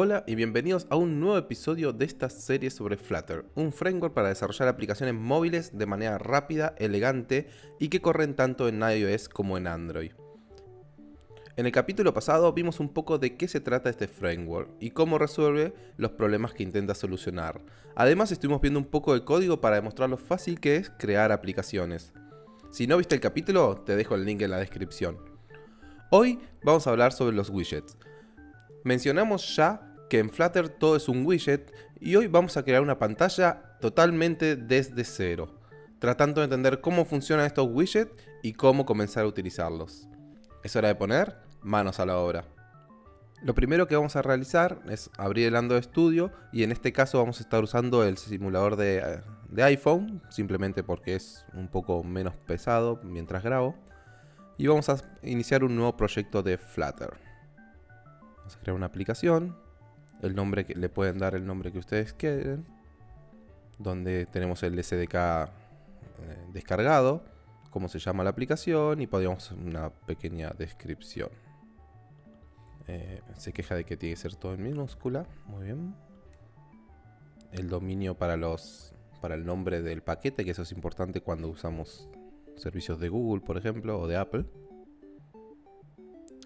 Hola y bienvenidos a un nuevo episodio de esta serie sobre Flutter, un framework para desarrollar aplicaciones móviles de manera rápida, elegante y que corren tanto en iOS como en Android. En el capítulo pasado vimos un poco de qué se trata este framework y cómo resuelve los problemas que intenta solucionar. Además estuvimos viendo un poco de código para demostrar lo fácil que es crear aplicaciones. Si no viste el capítulo, te dejo el link en la descripción. Hoy vamos a hablar sobre los widgets. Mencionamos ya que en Flutter todo es un widget y hoy vamos a crear una pantalla totalmente desde cero, tratando de entender cómo funcionan estos widgets y cómo comenzar a utilizarlos. Es hora de poner manos a la obra. Lo primero que vamos a realizar es abrir el Android Studio y en este caso vamos a estar usando el simulador de, de iPhone, simplemente porque es un poco menos pesado mientras grabo. Y vamos a iniciar un nuevo proyecto de Flutter. Vamos a crear una aplicación el nombre que le pueden dar el nombre que ustedes quieren, donde tenemos el SDK eh, descargado, cómo se llama la aplicación y podríamos una pequeña descripción. Eh, se queja de que tiene que ser todo en minúscula, muy bien. El dominio para los para el nombre del paquete, que eso es importante cuando usamos servicios de Google, por ejemplo, o de Apple.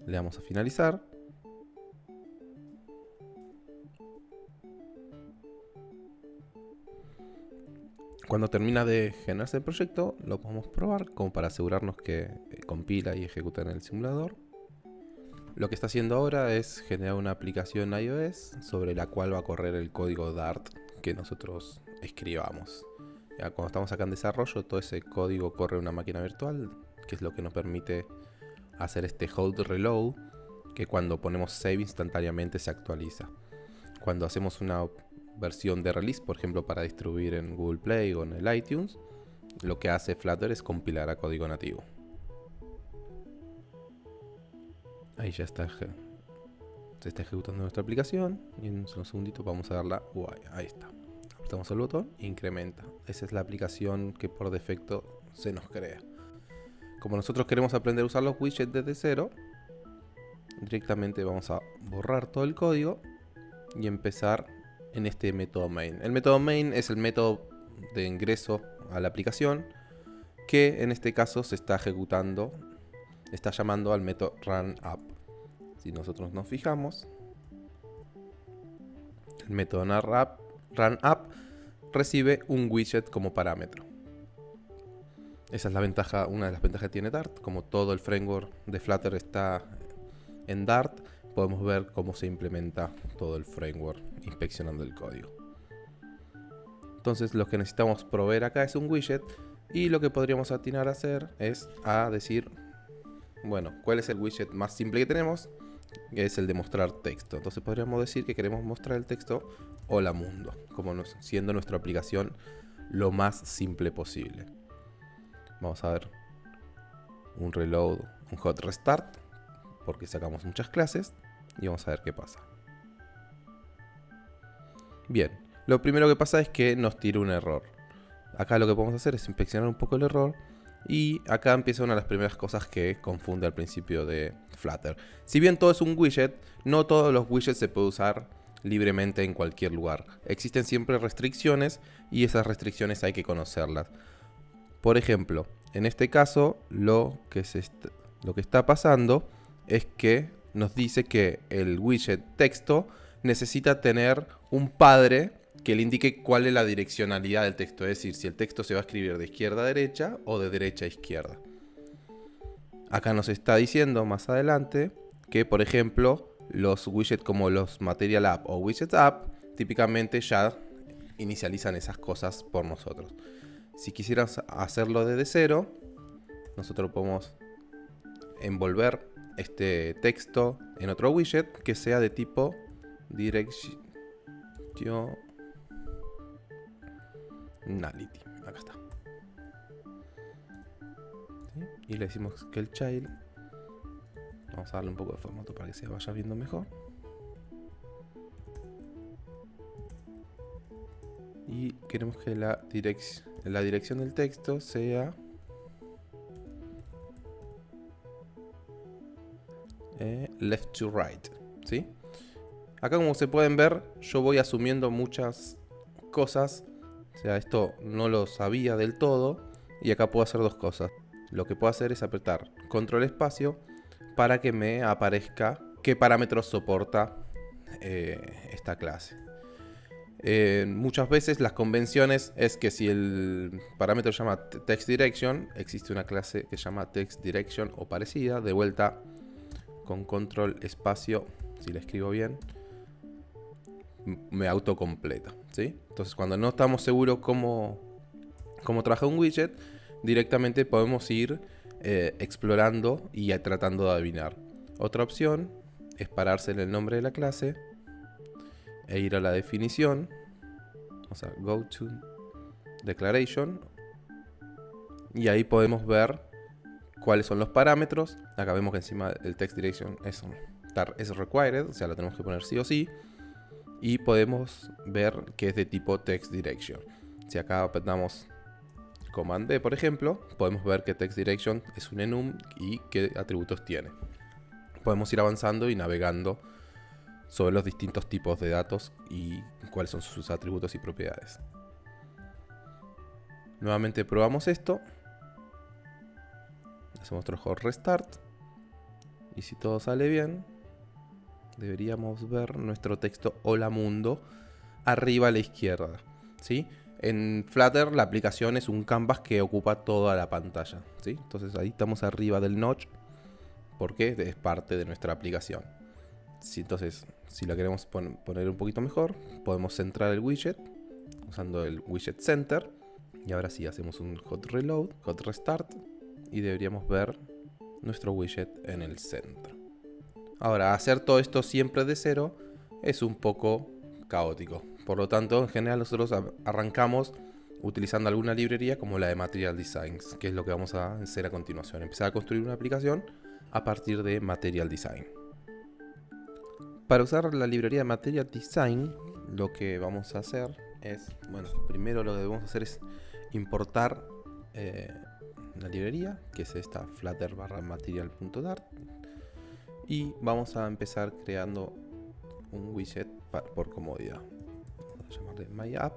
Le damos a finalizar. Cuando termina de generarse el proyecto, lo podemos probar como para asegurarnos que eh, compila y ejecuta en el simulador. Lo que está haciendo ahora es generar una aplicación iOS sobre la cual va a correr el código Dart que nosotros escribamos. Ya cuando estamos acá en desarrollo, todo ese código corre en una máquina virtual, que es lo que nos permite hacer este hold reload, que cuando ponemos save instantáneamente se actualiza. Cuando hacemos una versión de release, por ejemplo, para distribuir en Google Play o en el iTunes, lo que hace Flutter es compilar a código nativo. Ahí ya está. Se está ejecutando nuestra aplicación. Y en un segundito vamos a darla UI. Ahí está. Apretamos el botón incrementa. Esa es la aplicación que por defecto se nos crea. Como nosotros queremos aprender a usar los widgets desde cero, directamente vamos a borrar todo el código y empezar en este método main. El método main es el método de ingreso a la aplicación que en este caso se está ejecutando, está llamando al método run app. Si nosotros nos fijamos, el método run recibe un widget como parámetro. Esa es la ventaja, una de las ventajas que tiene Dart. Como todo el framework de Flutter está en Dart, podemos ver cómo se implementa todo el framework inspeccionando el código. Entonces lo que necesitamos proveer acá es un widget y lo que podríamos atinar a hacer es a decir, bueno, ¿cuál es el widget más simple que tenemos? Que es el de mostrar texto. Entonces podríamos decir que queremos mostrar el texto Hola Mundo, como siendo nuestra aplicación lo más simple posible. Vamos a ver un reload, un hot restart, porque sacamos muchas clases y vamos a ver qué pasa. Bien, lo primero que pasa es que nos tira un error. Acá lo que podemos hacer es inspeccionar un poco el error y acá empieza una de las primeras cosas que confunde al principio de Flutter. Si bien todo es un widget, no todos los widgets se pueden usar libremente en cualquier lugar. Existen siempre restricciones y esas restricciones hay que conocerlas. Por ejemplo, en este caso lo que, lo que está pasando es que nos dice que el widget texto necesita tener un padre que le indique cuál es la direccionalidad del texto, es decir, si el texto se va a escribir de izquierda a derecha o de derecha a izquierda. Acá nos está diciendo más adelante que, por ejemplo, los widgets como los Material App o Widget App típicamente ya inicializan esas cosas por nosotros. Si quisieras hacerlo desde cero, nosotros podemos envolver este texto en otro widget que sea de tipo directionality. Acá está. Y le decimos que el child. Vamos a darle un poco de formato para que se vaya viendo mejor. Y queremos que la, la dirección del texto sea Eh, left to right, ¿sí? Acá como se pueden ver, yo voy asumiendo muchas cosas. O sea, esto no lo sabía del todo. Y acá puedo hacer dos cosas. Lo que puedo hacer es apretar control espacio para que me aparezca qué parámetros soporta eh, esta clase. Eh, muchas veces las convenciones es que si el parámetro se llama text direction, existe una clase que se llama text direction o parecida, de vuelta con control espacio, si la escribo bien, me autocompleta. ¿sí? Entonces cuando no estamos seguros cómo, cómo trabaja un widget, directamente podemos ir eh, explorando y tratando de adivinar. Otra opción es pararse en el nombre de la clase e ir a la definición. Vamos a go to declaration. Y ahí podemos ver cuáles son los parámetros. Acá vemos que encima el text direction es, es required, o sea, lo tenemos que poner sí o sí. Y podemos ver que es de tipo text direction. Si acá apretamos Command D, por ejemplo, podemos ver que text direction es un enum y qué atributos tiene. Podemos ir avanzando y navegando sobre los distintos tipos de datos y cuáles son sus atributos y propiedades. Nuevamente probamos esto. Hacemos otro hot restart. Y si todo sale bien, deberíamos ver nuestro texto Hola Mundo arriba a la izquierda. ¿sí? En Flutter la aplicación es un canvas que ocupa toda la pantalla. ¿sí? Entonces ahí estamos arriba del notch porque es parte de nuestra aplicación. Si, entonces, si la queremos poner un poquito mejor, podemos centrar el widget usando el widget center. Y ahora sí, hacemos un hot reload, hot restart y deberíamos ver nuestro widget en el centro. Ahora, hacer todo esto siempre de cero es un poco caótico. Por lo tanto, en general nosotros arrancamos utilizando alguna librería como la de Material Designs, que es lo que vamos a hacer a continuación. Empezar a construir una aplicación a partir de Material Design. Para usar la librería de Material Design, lo que vamos a hacer es, bueno, primero lo que debemos hacer es importar eh, la librería, que es esta flutter barra material.dart. Y vamos a empezar creando un widget por comodidad. Vamos a llamarle MyApp.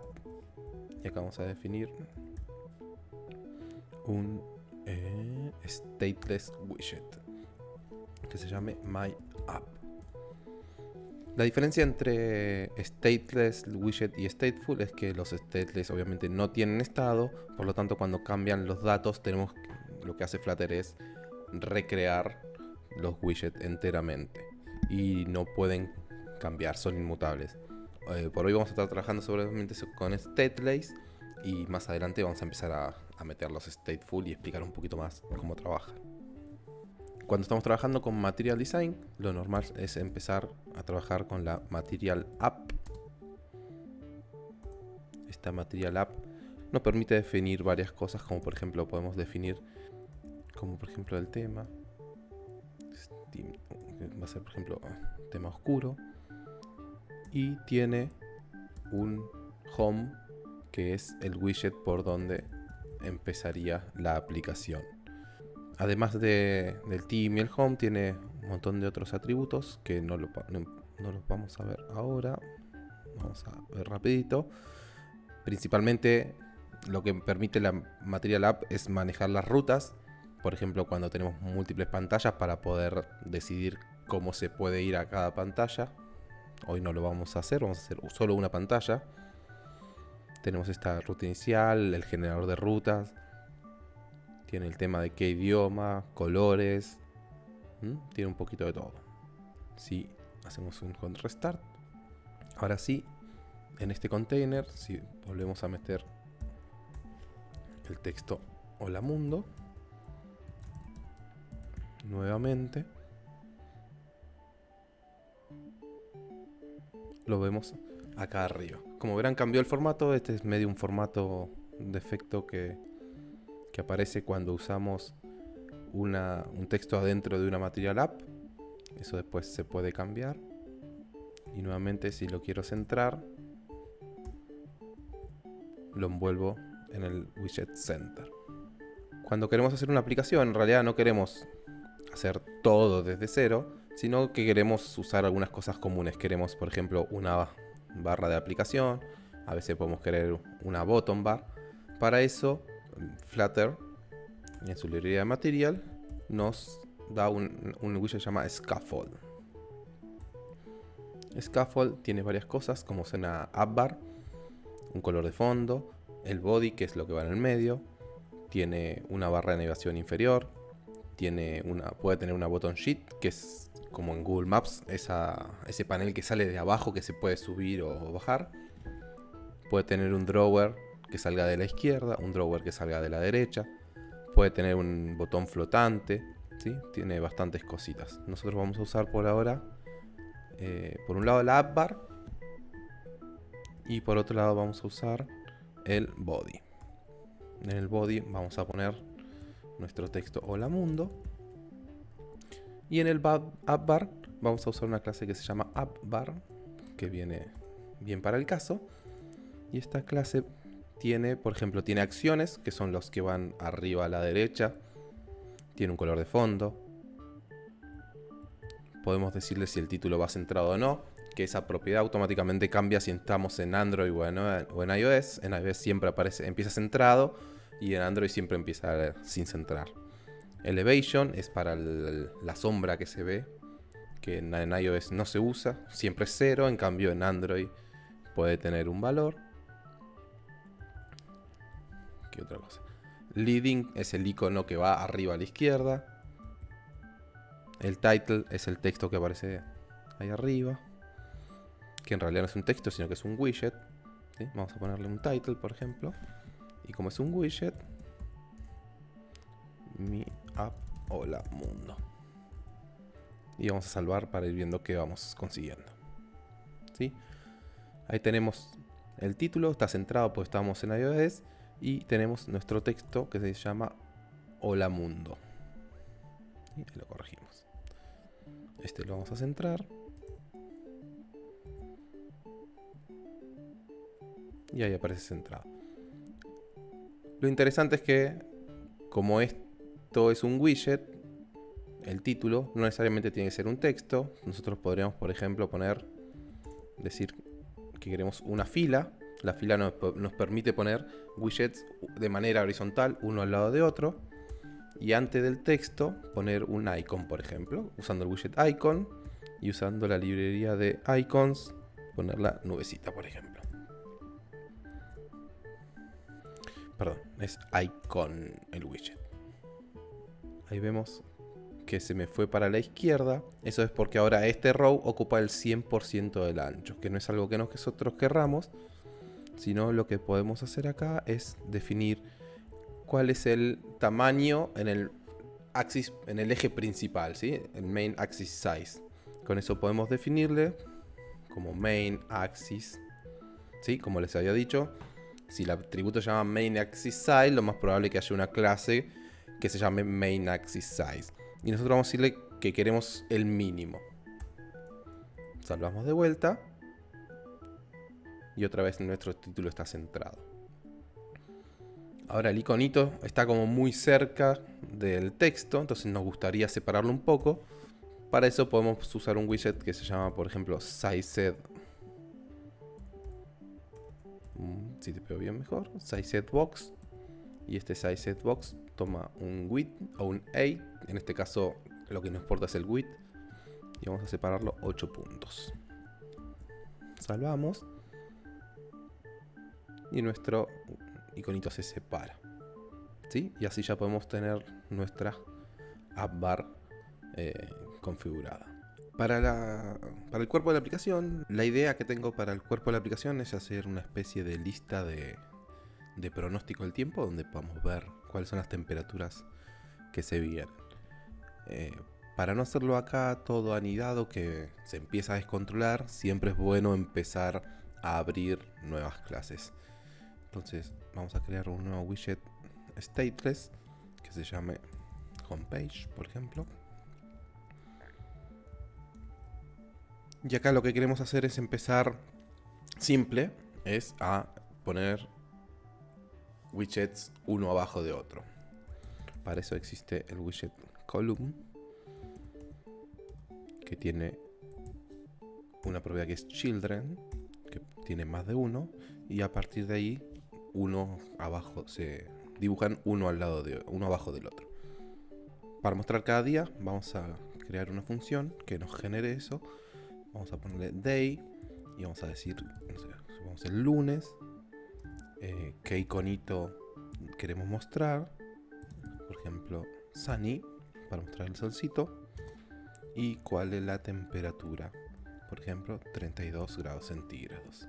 Y acá vamos a definir un eh, stateless widget que se llame MyApp. La diferencia entre stateless widget y stateful es que los stateless obviamente no tienen estado, por lo tanto cuando cambian los datos tenemos lo que hace Flutter es recrear los widgets enteramente y no pueden cambiar, son inmutables. Eh, por hoy vamos a estar trabajando seguramente con stateless y más adelante vamos a empezar a, a meter los stateful y explicar un poquito más cómo trabajan. Cuando estamos trabajando con Material Design, lo normal es empezar a trabajar con la Material App. Esta Material App nos permite definir varias cosas, como por ejemplo podemos definir, como por ejemplo el tema. Va a ser por ejemplo tema oscuro. Y tiene un home que es el widget por donde empezaría la aplicación. Además de, del team y el home, tiene un montón de otros atributos que no, lo, los vamos a ver ahora. Vamos a ver rapidito. Principalmente lo que permite la Material App es manejar las rutas. Por ejemplo, cuando tenemos múltiples pantallas para poder decidir cómo se puede ir a cada pantalla. Hoy no lo vamos a hacer, vamos a hacer solo una pantalla. Tenemos esta ruta inicial, el generador de rutas, tiene el tema de qué idioma, colores. Tiene un poquito de todo. Si hacemos un hot restart. Ahora sí, en este container, si volvemos a meter el texto Hola Mundo. Nuevamente. Lo vemos acá arriba. Como verán cambió el formato. Este es medio un formato de efecto que que aparece cuando usamos un texto adentro de una Material App. Eso después se puede cambiar. Y nuevamente si lo quiero centrar, lo envuelvo en el Widget Center. Cuando queremos hacer una aplicación, en realidad no queremos hacer todo desde cero, sino que queremos usar algunas cosas comunes. Queremos, por ejemplo, una barra de aplicación, a veces podemos querer una bottom bar. Para eso, Flutter, en su librería de material, nos da un, un widget que se llama Scaffold. Scaffold tiene varias cosas, como es una app bar, un color de fondo, el body, que es lo que va en el medio, tiene una barra de navegación inferior, tiene una, puede tener una button sheet, que es como en Google Maps, ese panel que sale de abajo que se puede subir o bajar. Puede tener un drawer que salga de la izquierda, un drawer que salga de la derecha. Puede tener un botón flotante, ¿sí? Tiene bastantes cositas. Nosotros vamos a usar por ahora, eh, por un lado la app bar y por otro lado vamos a usar el body. En el body vamos a poner nuestro texto hola mundo. Y en el app bar vamos a usar una clase que se llama app bar, que viene bien para el caso. Y esta clase tiene, por ejemplo, tiene acciones, que son los que van arriba a la derecha. Tiene un color de fondo. Podemos decirle si el título va centrado o no que esa propiedad automáticamente cambia si estamos en Android o en, iOS. En iOS siempre aparece, empieza centrado y en Android siempre empieza sin centrar. Elevation es para la sombra que se ve, que en, iOS no se usa, siempre es cero, en cambio en Android puede tener un valor. ¿Qué otra cosa? Leading es el icono que va arriba a la izquierda. El title es el texto que aparece ahí arriba que en realidad no es un texto, sino que es un widget. Vamos a ponerle un title, por ejemplo. Y como es un widget, mi app hola mundo. Y vamos a salvar para ir viendo qué vamos consiguiendo. ¿Sí? Ahí tenemos el título, está centrado porque estamos en iOS. Y tenemos nuestro texto que se llama Hola Mundo. Y lo corregimos. Este lo vamos a centrar. y ahí aparece centrado. Lo interesante es que, como esto es un widget, el título no necesariamente tiene que ser un texto. Nosotros podríamos, por ejemplo, poner, decir que queremos una fila. La fila nos, permite poner widgets de manera horizontal, uno al lado de otro. Y antes del texto, poner un icon, por ejemplo, usando el widget icon y usando la librería de icons, poner la nubecita, por ejemplo. Perdón, es icon el widget. Ahí vemos que se me fue para la izquierda. Eso es porque ahora este row ocupa el 100% del ancho, que no es algo que nosotros querramos, sino lo que podemos hacer acá es definir cuál es el tamaño en el axis, en el eje principal, ¿sí? el main axis size. Con eso podemos definirle como main axis, ¿sí? como les había dicho, si el atributo se llama main axis size, lo más probable es que haya una clase que se llame main axis size. Y nosotros vamos a decirle que queremos el mínimo. Salvamos de vuelta. Y otra vez nuestro título está centrado. Ahora el iconito está como muy cerca del texto, entonces nos gustaría separarlo un poco. Para eso podemos usar un widget que se llama, por ejemplo, SizeSet si te veo bien mejor, size box. Y este size box toma un width o un 8. En este caso lo que nos importa es el width. Y vamos a separarlo 8 puntos. Salvamos. Y nuestro iconito se separa. ¿Sí? Y así ya podemos tener nuestra app bar eh, configurada. Para, el cuerpo de la aplicación, la idea que tengo para el cuerpo de la aplicación es hacer una especie de lista de, pronóstico del tiempo donde podamos ver cuáles son las temperaturas que se vienen. Eh, para no hacerlo acá todo anidado que se empieza a descontrolar, siempre es bueno empezar a abrir nuevas clases. Entonces vamos a crear un nuevo widget stateless que se llame homepage, por ejemplo. Y acá lo que queremos hacer es empezar simple, es a poner widgets uno abajo de otro. Para eso existe el widget column, que tiene una propiedad que es children, que tiene más de uno, y a partir de ahí uno abajo se dibujan uno al lado de uno abajo del otro. Para mostrar cada día vamos a crear una función que nos genere eso. Vamos a ponerle day y vamos a decir, no el lunes, eh, qué iconito queremos mostrar. Por ejemplo, sunny para mostrar el solcito y cuál es la temperatura. Por ejemplo, 32 grados centígrados.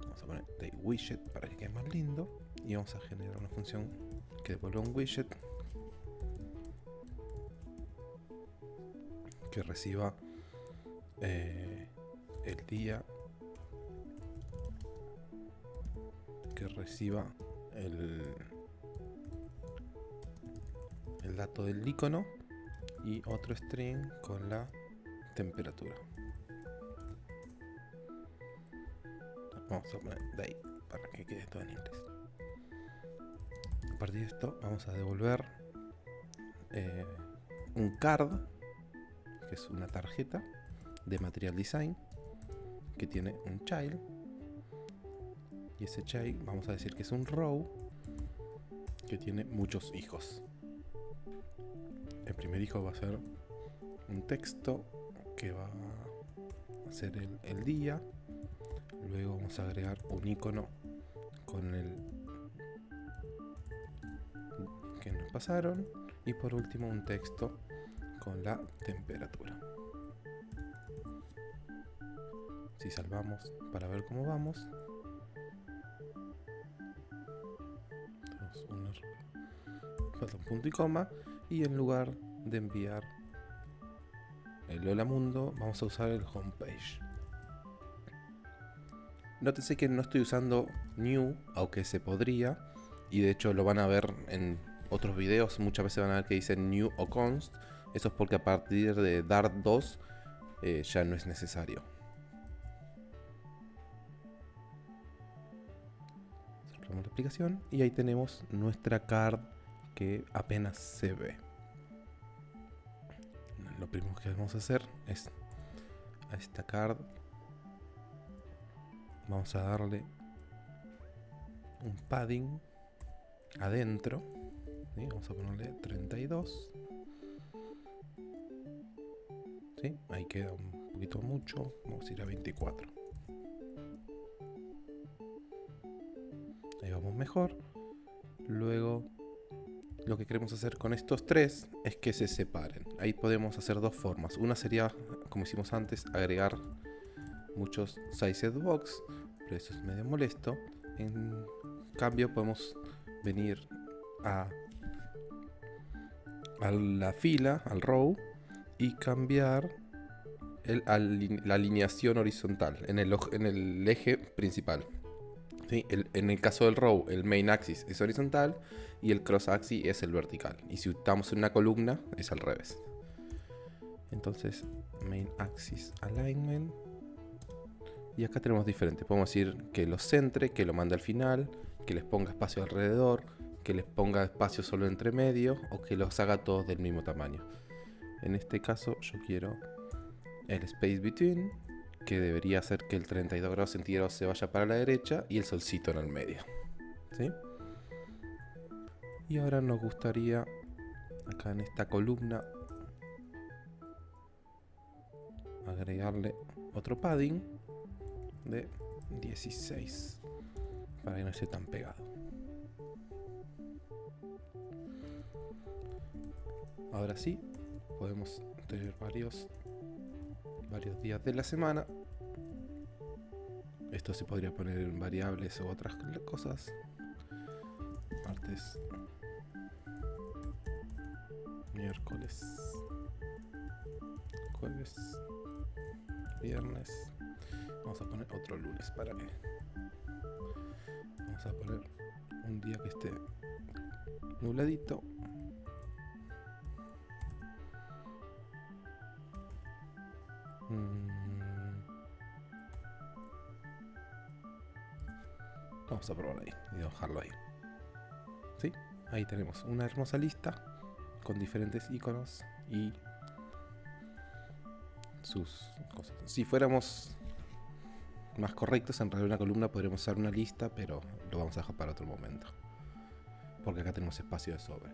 Vamos a poner day widget para que quede más lindo y vamos a generar una función que devuelva un widget que reciba eh, el día que reciba el, el dato del icono y otro string con la temperatura. Vamos a poner day para que quede todo en inglés. A partir de esto vamos a devolver eh, un card es una tarjeta de Material Design que tiene un child. Y ese child vamos a decir que es un row que tiene muchos hijos. El primer hijo va a ser un texto que va a ser el, el día. Luego vamos a agregar un icono con el que nos pasaron. Y por último un texto con la temperatura. Si salvamos para ver cómo vamos falta un punto y coma y en lugar de enviar el hola mundo vamos a usar el homepage. Nótese que no estoy usando new aunque se podría y de hecho lo van a ver en otros videos. Muchas veces van a ver que dicen new o const eso es porque a partir de dart 2 eh, ya no es necesario la aplicación y ahí tenemos nuestra card que apenas se ve. Lo primero que vamos a hacer es a esta card vamos a darle un padding adentro. Vamos a ponerle 32. Ahí queda un poquito mucho. Vamos a ir a 24. ahí vamos mejor. Luego lo que queremos hacer con estos tres es que se separen. Ahí podemos hacer dos formas. Una sería, como hicimos antes, agregar muchos sized box, pero eso es medio molesto. En cambio podemos venir a, a la fila, al row, y cambiar el, la alineación horizontal en el, el eje principal en el caso del row, el main axis es horizontal y el cross axis es el vertical. Y si estamos en una columna, es al revés. Entonces, main axis alignment. Y acá tenemos diferentes. Podemos decir que lo centre, que lo mande al final, que les ponga espacio alrededor, que les ponga espacio solo entre medio o que los haga todos del mismo tamaño. En este caso yo quiero el space between que debería hacer que el 32 grados centígrados se vaya para la derecha y el solcito en el medio. ¿sí? Y ahora nos gustaría, acá en esta columna, agregarle otro padding de 16 para que no esté tan pegado. Ahora sí, podemos tener varios varios días de la semana. Esto se podría poner en variables o otras cosas. Martes, miércoles, jueves, viernes. Vamos a poner otro lunes para que. Vamos a poner un día que esté nubladito Mm. Vamos a probar ahí y dejarlo ahí. ¿Sí? Ahí tenemos una hermosa lista con diferentes iconos y sus cosas. Si fuéramos más correctos, en realidad una columna podríamos usar una lista, pero lo vamos a dejar para otro momento. Porque acá tenemos espacio de sobra.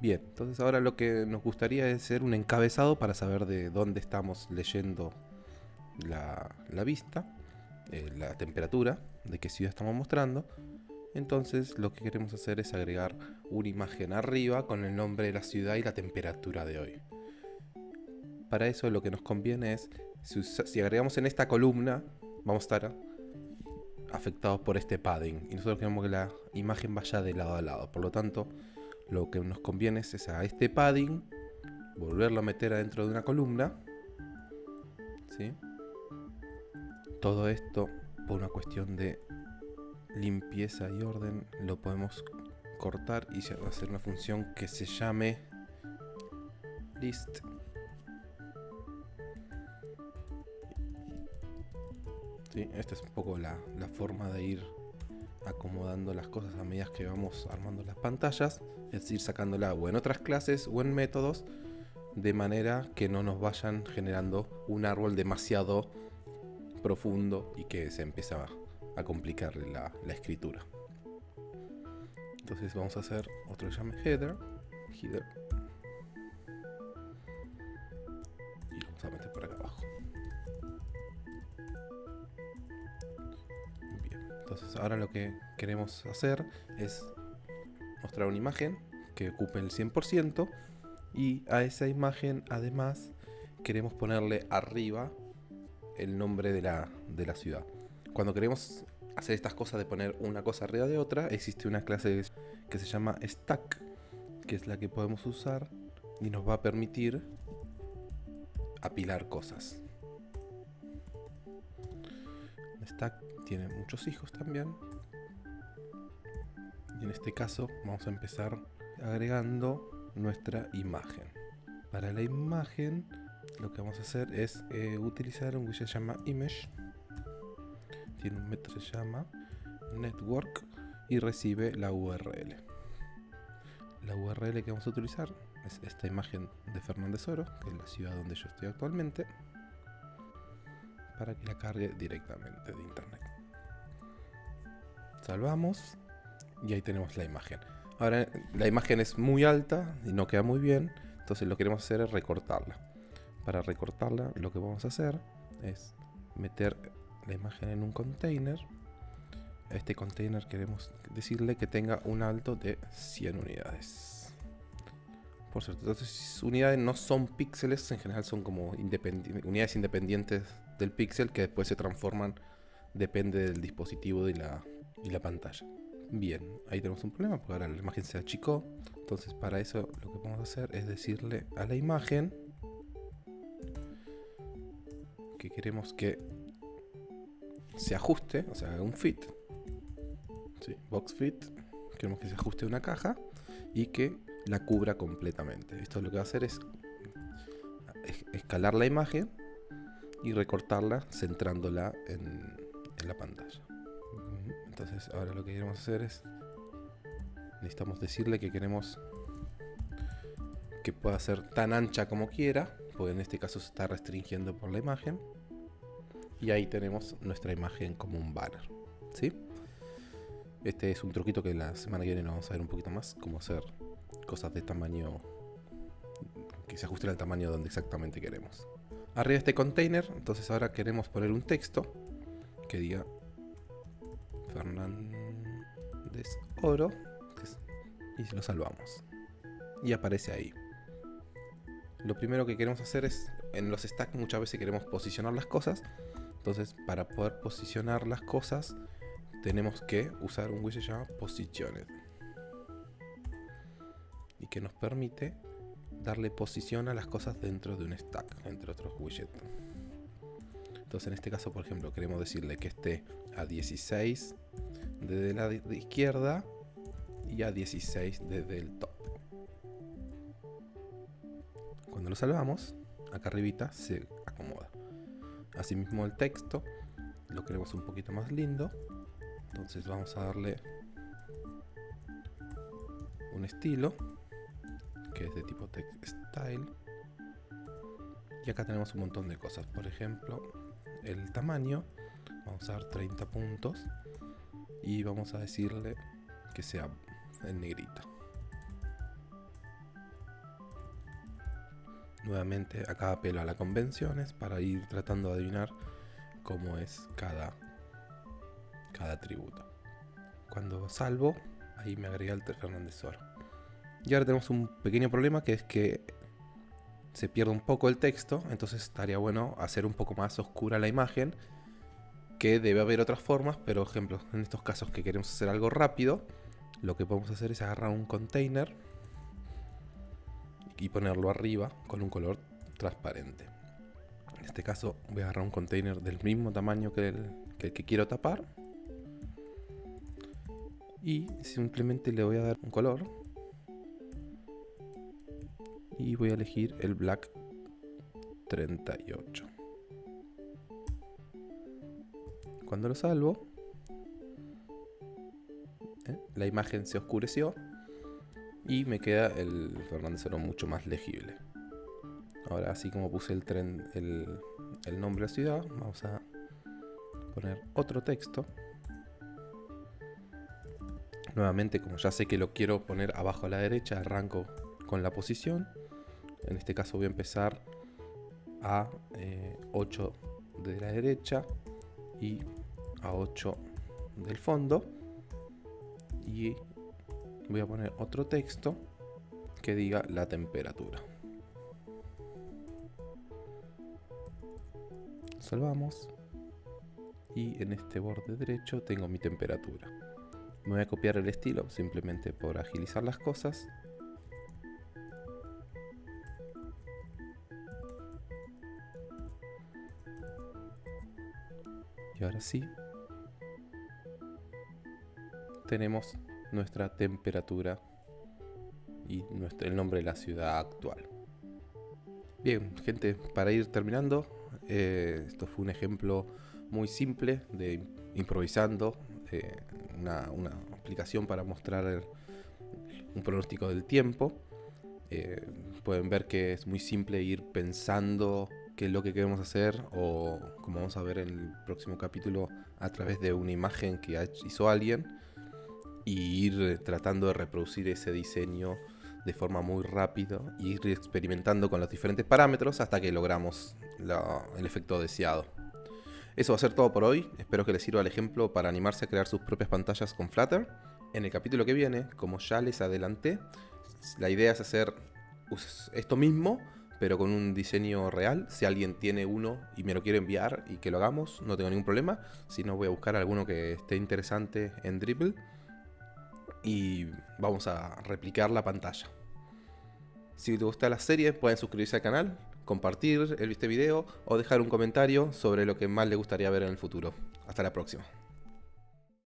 Bien, entonces ahora lo que nos gustaría es hacer un encabezado para saber de dónde estamos leyendo la, vista, eh, la temperatura, de qué ciudad estamos mostrando. Entonces lo que queremos hacer es agregar una imagen arriba con el nombre de la ciudad y la temperatura de hoy. Para eso lo que nos conviene es, si, agregamos en esta columna, vamos a estar afectados por este padding. Y nosotros queremos que la imagen vaya de lado a lado. Por lo tanto, lo que nos conviene es a este padding volverlo a meter adentro de una columna. ¿sí? Todo esto por una cuestión de limpieza y orden lo podemos cortar y hacer una función que se llame list ¿Sí? esta es un poco la, la forma de ir acomodando las cosas a medida que vamos armando las pantallas, es decir, sacándola o en otras clases o en métodos, de manera que no nos vayan generando un árbol demasiado profundo y que se empieza a complicar la, escritura. Entonces vamos a hacer otro llame header, header, Ahora lo que queremos hacer es mostrar una imagen que ocupe el 100% y a esa imagen además queremos ponerle arriba el nombre de la, de la ciudad. Cuando queremos hacer estas cosas de poner una cosa arriba de otra, existe una clase que se llama stack, que es la que podemos usar y nos va a permitir apilar cosas. Stack tiene muchos hijos también. Y en este caso vamos a empezar agregando nuestra imagen. Para la imagen lo que vamos a hacer es eh, utilizar un widget llama image. Tiene un método que se llama network y recibe la URL. La URL que vamos a utilizar es esta imagen de Fernández Oro, que es la ciudad donde yo estoy actualmente, para que la cargue directamente de internet salvamos y ahí tenemos la imagen. Ahora la imagen es muy alta y no queda muy bien, entonces lo que queremos hacer es recortarla. Para recortarla lo que vamos a hacer es meter la imagen en un container. Este container queremos decirle que tenga un alto de 100 unidades. Por cierto, entonces unidades no son píxeles, en general son como unidades independientes del píxel que después se transforman, depende del dispositivo y la, y la pantalla. Bien, ahí tenemos un problema porque ahora la imagen se achicó. Entonces para eso lo que vamos a hacer es decirle a la imagen que queremos que se ajuste, o sea, un fit. Box fit. Queremos que se ajuste una caja y que la cubra completamente. Esto lo que va a hacer es escalar la imagen y recortarla centrándola en la pantalla. Entonces ahora lo que queremos hacer es... Necesitamos decirle que queremos que pueda ser tan ancha como quiera, porque en este caso se está restringiendo por la imagen. Y ahí tenemos nuestra imagen como un banner. ¿sí? Este es un truquito que la semana que viene vamos a ver un poquito más, cómo hacer cosas de tamaño que se ajusten al tamaño donde exactamente queremos. Arriba de este container, entonces ahora queremos poner un texto que diga Fernández Oro. Y lo salvamos. Y aparece ahí. Lo primero que queremos hacer es, en los stacks muchas veces queremos posicionar las cosas. Entonces, para poder posicionar las cosas, tenemos que usar un widget llamado Positioned. Y que nos permite darle posición a las cosas dentro de un stack, entre otros widgets. Entonces en este caso, por ejemplo, queremos decirle que esté a 16 desde la izquierda y a 16 desde el top. Cuando lo salvamos, acá arribita se acomoda. Asimismo el texto lo queremos un poquito más lindo. Entonces vamos a darle un estilo que es de tipo text style. Y acá tenemos un montón de cosas. Por ejemplo, el tamaño. Vamos a dar 30 puntos. Y vamos a decirle que sea en negrito. Nuevamente acá apelo a las convenciones para ir tratando de adivinar cómo es cada, cada atributo. Cuando salvo, ahí me agrega el Fernández Oro. Y ahora tenemos un pequeño problema que es que se pierde un poco el texto, entonces estaría bueno hacer un poco más oscura la imagen, que debe haber otras formas, pero ejemplo, en estos casos que queremos hacer algo rápido, lo que podemos hacer es agarrar un container y ponerlo arriba con un color transparente. En este caso voy a agarrar un container del mismo tamaño que el que, que quiero tapar y simplemente le voy a dar un color y voy a elegir el black 38 cuando lo salvo ¿eh? la imagen se oscureció y me queda el Fernández Oro mucho más legible ahora así como puse el, tren, el, el nombre de la ciudad vamos a poner otro texto Nuevamente, como ya sé que lo quiero poner abajo a la derecha, arranco con la posición. En este caso voy a empezar a 8 eh, de la derecha y a 8 del fondo. Y voy a poner otro texto que diga la temperatura. Salvamos. Y en este borde derecho tengo mi temperatura. Me voy a copiar el estilo simplemente por agilizar las cosas. Y ahora sí, tenemos nuestra temperatura y nuestro, el nombre de la ciudad actual. Bien, gente, para ir terminando, eh, esto fue un ejemplo muy simple de improvisando, eh, una, aplicación para mostrar un pronóstico del tiempo. Eh, pueden ver que es muy simple ir pensando qué es lo que queremos hacer o como vamos a ver en el próximo capítulo a través de una imagen que hizo alguien y ir tratando de reproducir ese diseño de forma muy rápida y ir experimentando con los diferentes parámetros hasta que logramos el efecto deseado. Eso va a ser todo por hoy, espero que les sirva el ejemplo para animarse a crear sus propias pantallas con Flutter. En el capítulo que viene, como ya les adelanté, la idea es hacer esto mismo, pero con un diseño real. Si alguien tiene uno y me lo quiere enviar y que lo hagamos, no tengo ningún problema. Si no, voy a buscar alguno que esté interesante en Dribble. Y vamos a replicar la pantalla. Si te gusta la serie, pueden suscribirse al canal, compartir este video o dejar un comentario sobre lo que más le gustaría ver en el futuro. Hasta la próxima.